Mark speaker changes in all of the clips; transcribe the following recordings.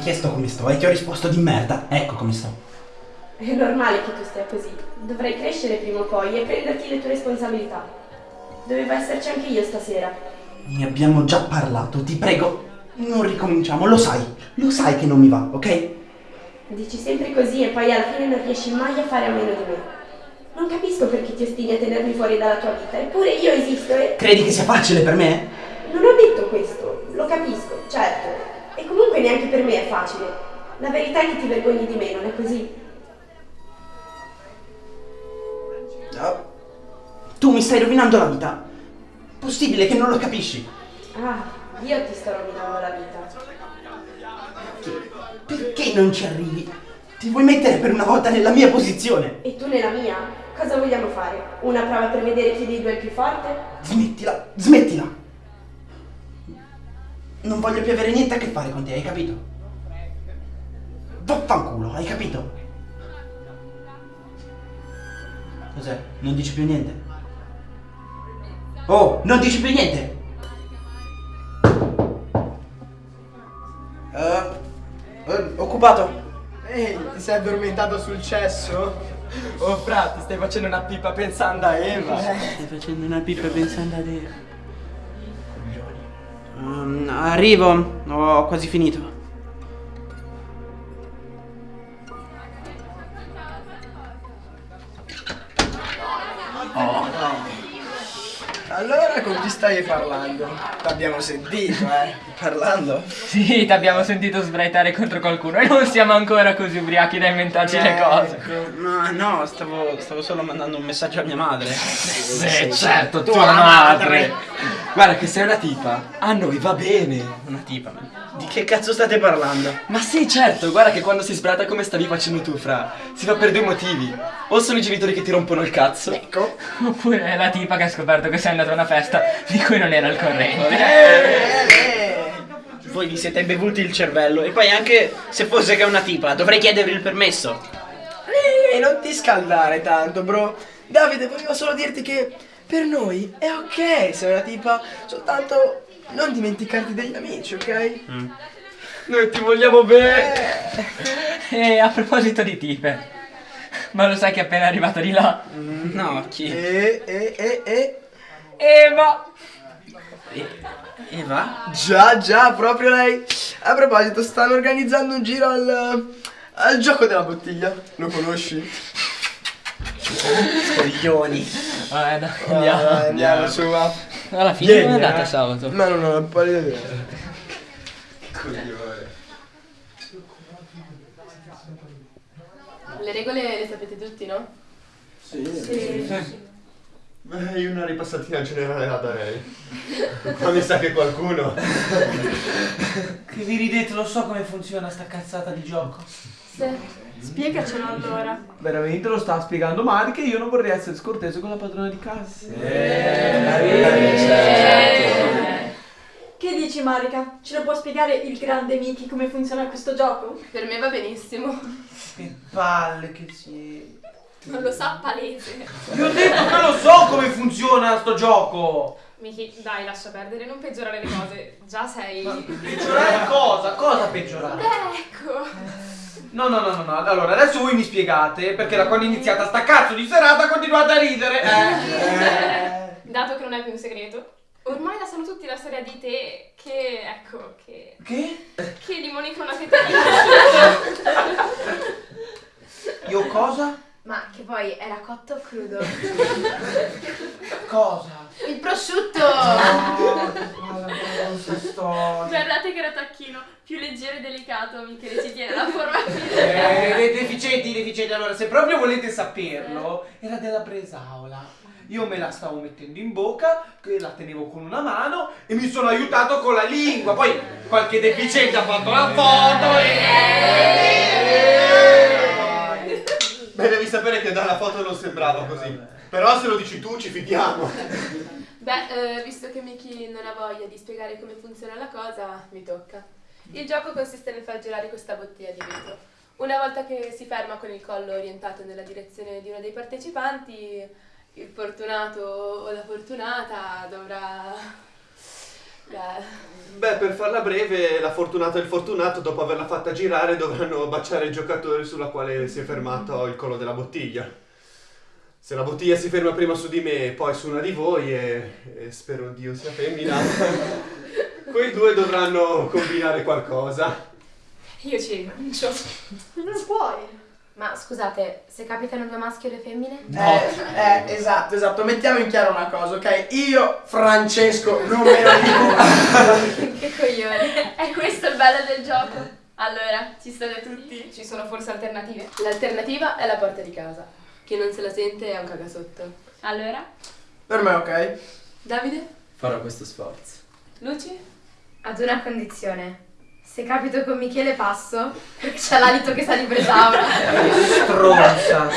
Speaker 1: chiesto come sto e ti ho risposto di merda. Ecco come sto.
Speaker 2: È normale che tu stia così. Dovrai crescere prima o poi e prenderti le tue responsabilità. Dovevo esserci anche io stasera.
Speaker 1: Ne abbiamo già parlato, ti prego. Non ricominciamo, lo sai. Lo sai che non mi va, ok?
Speaker 2: Dici sempre così e poi alla fine non riesci mai a fare a meno di me. Non capisco perché ti ostini a tenermi fuori dalla tua vita, eppure io esisto e...
Speaker 1: Credi che sia facile per me?
Speaker 2: Non ho detto questo, lo capisco. E comunque neanche per me è facile. La verità è che ti vergogni di me, non è così?
Speaker 1: No. Tu mi stai rovinando la vita. Possibile che non lo capisci?
Speaker 2: Ah, io ti sto rovinando la vita.
Speaker 1: Perché non ci arrivi? Ti vuoi mettere per una volta nella mia posizione?
Speaker 2: E tu nella mia? Cosa vogliamo fare? Una prova per vedere chi dei due è il più forte?
Speaker 1: Smettila, smettila! Non voglio più avere niente a che fare con te, hai capito? Vaffanculo, hai capito? Cos'è? Non dici più niente? Oh, non dici più niente! Uh, uh, occupato?
Speaker 3: Ehi, ti sei addormentato sul cesso? Oh frate, stai facendo una pipa pensando a Eva.
Speaker 1: Stai facendo una pipa pensando ad Eva. Um, arrivo, ho quasi finito.
Speaker 3: Allora con chi stai parlando? T'abbiamo sentito, eh?
Speaker 1: Parlando?
Speaker 4: Sì, ti abbiamo sentito sbraitare contro qualcuno e non siamo ancora così ubriachi da inventarci le
Speaker 3: Ecco.
Speaker 4: cose.
Speaker 1: No, no, stavo, stavo solo mandando un messaggio a mia madre.
Speaker 4: Sì, certo, tua madre.
Speaker 3: Guarda che sei una tipa. A noi va bene.
Speaker 1: Una tipa. Di che cazzo state parlando?
Speaker 3: Ma sì, certo, guarda che quando si sbrata come stavi facendo tu, fra, si fa per due motivi. O sono i genitori che ti rompono il cazzo. Ecco.
Speaker 4: Oppure è la tipa che ha scoperto che sei andato a una festa di cui non era al corrente.
Speaker 1: Voi vi siete bevuti il cervello e poi anche se fosse che è una tipa, dovrei chiedervi il permesso.
Speaker 3: E non ti scaldare tanto, bro. Davide, volevo solo dirti che per noi è ok se è una tipa, soltanto non dimenticarti degli amici, ok? Noi ti vogliamo bene.
Speaker 4: E a proposito di tipe, ma lo sai che è appena arrivato di là?
Speaker 1: Mm, No, chi?
Speaker 3: E, e, e, e.
Speaker 4: Eva!
Speaker 1: Eva?
Speaker 3: Già, già, proprio lei. A proposito, stanno organizzando un giro al, al gioco della bottiglia. Lo conosci?
Speaker 1: Coglioni.
Speaker 4: Vabbè, dai,
Speaker 3: Ah,
Speaker 4: andiamo.
Speaker 3: dai, andiamo su, va.
Speaker 4: Alla fine
Speaker 3: Vieni,
Speaker 4: come è andata
Speaker 3: eh.
Speaker 4: sabato?
Speaker 3: Ma non ho la pallida idea.
Speaker 5: Le regole le sapete tutti, no?
Speaker 6: Beh, io una ripassatina generale la darei. Ma mi sa che qualcuno.
Speaker 7: Che vi ridete, lo so come funziona sta cazzata di gioco.
Speaker 5: Sì. Spiegacelo allora.
Speaker 7: Veramente lo sta spiegando male che io non vorrei essere scortese con la padrona di casa.
Speaker 8: Che dici Marica? Ce lo può spiegare il grande Miki come funziona questo gioco?
Speaker 5: Per me va benissimo.
Speaker 7: Che palle che siete.
Speaker 5: Non lo sa palese.
Speaker 7: Vi ho detto che lo so come funziona sto gioco.
Speaker 5: Miki, dai, lascia perdere, non peggiorare le cose. Già sei.
Speaker 7: Peggiorare cosa? Cosa peggiorare?
Speaker 5: Beh, ecco.
Speaker 7: No, no, no, no, no. Allora, adesso voi mi spiegate perché da quando è iniziata sta cazzo di serata continuate a ridere. Eh.
Speaker 5: Dato che non è più un segreto, ormai la sanno tutti la storia di te che, ecco, che...
Speaker 7: Che?
Speaker 5: Che di Monica una fettina.
Speaker 7: Io cosa?
Speaker 9: Ma che poi era cotto o crudo?
Speaker 7: Cosa?
Speaker 9: Il prosciutto!
Speaker 7: Storia.
Speaker 5: Guardate che era tacchino, più leggero e delicato, Michele ci tiene la forma
Speaker 7: Eh, dei deficienti, deficienti. Allora, se proprio volete saperlo, era della bresaola. Io me la stavo mettendo in bocca, la tenevo con una mano e mi sono aiutato con la lingua. Poi qualche deficiente ha fatto la foto e...
Speaker 6: Beh, devi sapere che dalla foto non sembrava così. Però se lo dici tu ci fidiamo.
Speaker 5: Beh, eh, visto che Miki non ha voglia di spiegare come funziona la cosa, mi tocca. Il gioco consiste nel far gelare questa bottiglia di vetro. Una volta che si ferma con il collo orientato nella direzione di uno dei partecipanti, il fortunato o la fortunata dovrà Beh,
Speaker 6: Beh, per farla breve, la fortunata e il fortunato, dopo averla fatta girare, dovranno baciare il giocatore sulla quale si è fermato il collo della bottiglia. Se la bottiglia si ferma prima su di me e poi su una di voi, e, e spero Dio sia femmina, quei due dovranno combinare qualcosa.
Speaker 5: io ci rinuncio.
Speaker 8: Non puoi.
Speaker 9: Ma scusate, se capitano due maschi e due femmine?
Speaker 3: Eh, eh, esatto, esatto. Mettiamo in chiaro una cosa, ok? Io, Francesco, non me lo dico.
Speaker 5: che coglione. È questo il bello del gioco. Allora, ci state tutti? Ci sono forse alternative? L'alternativa è la porta di casa. Chi non se la sente è un cagasotto. Allora?
Speaker 3: Per me, ok?
Speaker 5: Davide?
Speaker 10: Farò questo sforzo.
Speaker 5: Luci?
Speaker 9: Ad una condizione. Se capito con Michele passo, perché c'ha l'alito che sa di Bresaura.
Speaker 1: Stronza.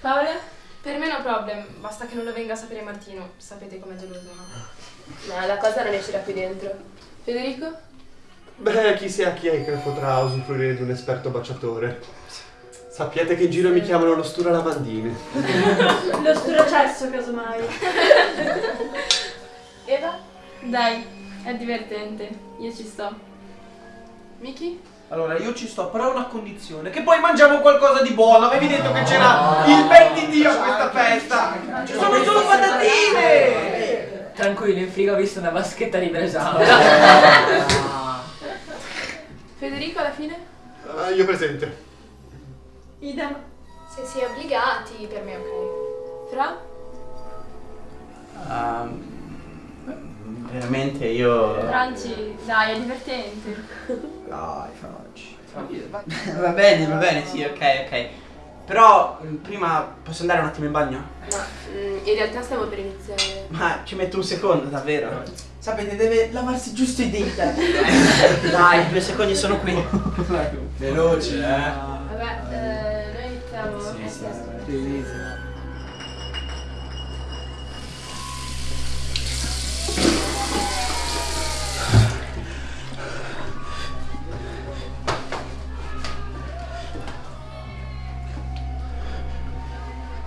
Speaker 5: Paola? Per me no problem, basta che non lo venga a sapere Martino. Sapete com'è geloso, no? No, la cosa non uscirà qui dentro. Federico?
Speaker 6: Beh, chi sia chi è che potrà usufruire di un esperto baciatore. Sappiate che in giro mi chiamano lo stura lavandine.
Speaker 8: Lo strocesso, casomai.
Speaker 5: Eva?
Speaker 11: Dai, è divertente. Io ci sto.
Speaker 5: Miki?
Speaker 7: Allora, io ci sto, però a una condizione. Che poi mangiamo qualcosa di buono. Avevi detto che c'era il ben di Dio a questa festa. Ci sono solo patatine.
Speaker 4: Tranquillo, in frigo ho visto una vaschetta di bresaola.
Speaker 5: Federico alla fine?
Speaker 6: Ah, io presente.
Speaker 8: Idem.
Speaker 9: Se si è obbligati, per me è ok.
Speaker 5: Fra?
Speaker 1: Ehm, veramente io...
Speaker 11: Franci, dai, è divertente.
Speaker 1: Dai, Franci. Va bene, va bene, sì, ok, ok. Però prima posso andare un attimo in bagno?
Speaker 5: Ma mm, in realtà stiamo per iniziare.
Speaker 1: Ma ci metto un secondo, davvero. Sapete, deve lavarsi giusto i denti. Dai, due secondi sono qui.
Speaker 10: Veloce, eh.
Speaker 5: Vabbè, eh, noi iniziamo.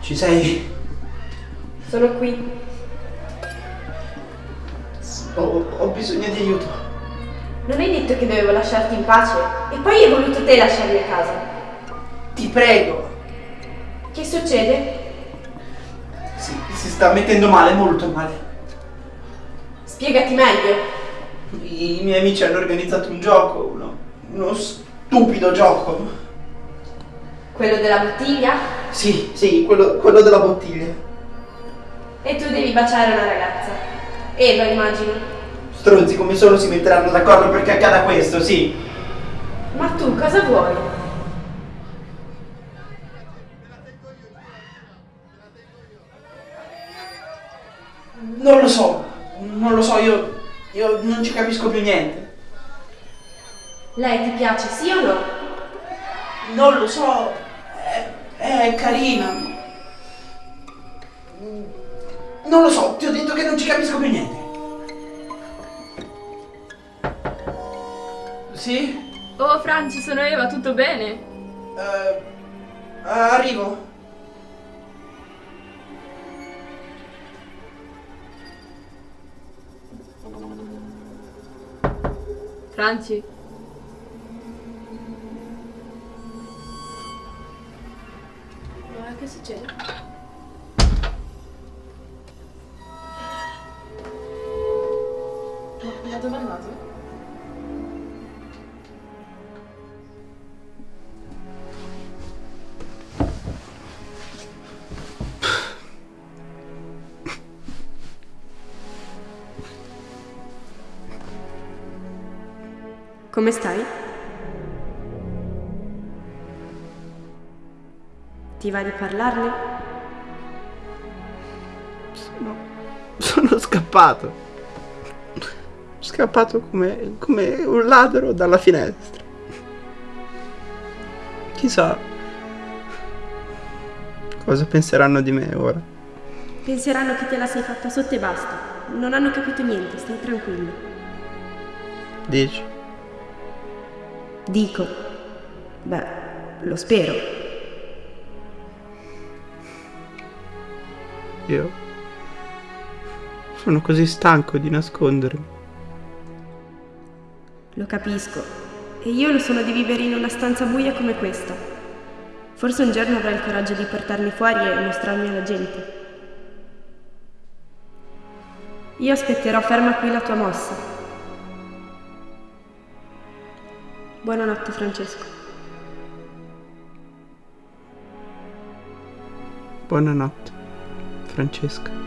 Speaker 1: Ci sei?
Speaker 2: Sono qui.
Speaker 1: Ho, ho bisogno di aiuto.
Speaker 2: Non hai detto che dovevo lasciarti in pace? E poi hai voluto te lasciarmi a casa.
Speaker 1: Ti prego.
Speaker 2: Che succede?
Speaker 1: Si, si sta mettendo male, molto male.
Speaker 2: Spiegati meglio.
Speaker 1: I miei amici hanno organizzato un gioco, uno, uno stupido gioco.
Speaker 2: Quello della bottiglia?
Speaker 1: Sì, sì, quello, quello della bottiglia.
Speaker 2: E tu devi baciare una ragazza. Eva, immagino.
Speaker 1: Stronzi come sono si metteranno d'accordo perché accada questo, sì.
Speaker 2: Ma tu cosa vuoi?
Speaker 1: Non lo so, non lo so, io, io non ci capisco più niente.
Speaker 2: Lei ti piace, sì o no?
Speaker 1: Non lo so, è, è carina. Non lo so, ti ho detto che non ci capisco più niente. Sì?
Speaker 11: Oh, Franci, sono Eva, tutto bene?
Speaker 1: Eh, arrivo.
Speaker 11: Franci?
Speaker 5: Ma che succede?
Speaker 2: Come stai? Ti va di parlarne?
Speaker 1: Sono, sono scappato. Scappato come, come un ladro dalla finestra. Chissà cosa penseranno di me ora.
Speaker 2: Penseranno che te la sei fatta sotto e basta. Non hanno capito niente, stai tranquillo.
Speaker 1: Dici?
Speaker 2: Dico. Beh, lo spero.
Speaker 1: Io sono così stanco di nascondermi.
Speaker 2: Lo capisco. E io lo sono di vivere in una stanza buia come questa. Forse un giorno avrai il coraggio di portarmi fuori e mostrarmi alla gente. Io aspetterò ferma qui la tua mossa. Buonanotte Francesco.
Speaker 1: Buonanotte, Francesca.